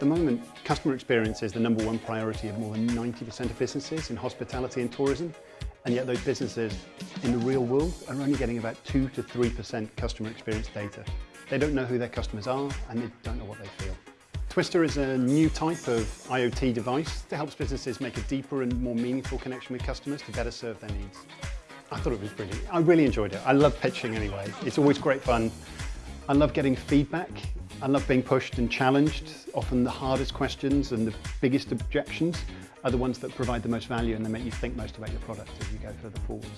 the moment, customer experience is the number one priority of more than 90% of businesses in hospitality and tourism. And yet those businesses in the real world are only getting about 2 to 3% customer experience data. They don't know who their customers are and they don't know what they feel. Twister is a new type of IoT device that helps businesses make a deeper and more meaningful connection with customers to better serve their needs. I thought it was brilliant. I really enjoyed it. I love pitching anyway. It's always great fun. I love getting feedback. I love being pushed and challenged. Often the hardest questions and the biggest objections are the ones that provide the most value and they make you think most about your product as you go further forwards.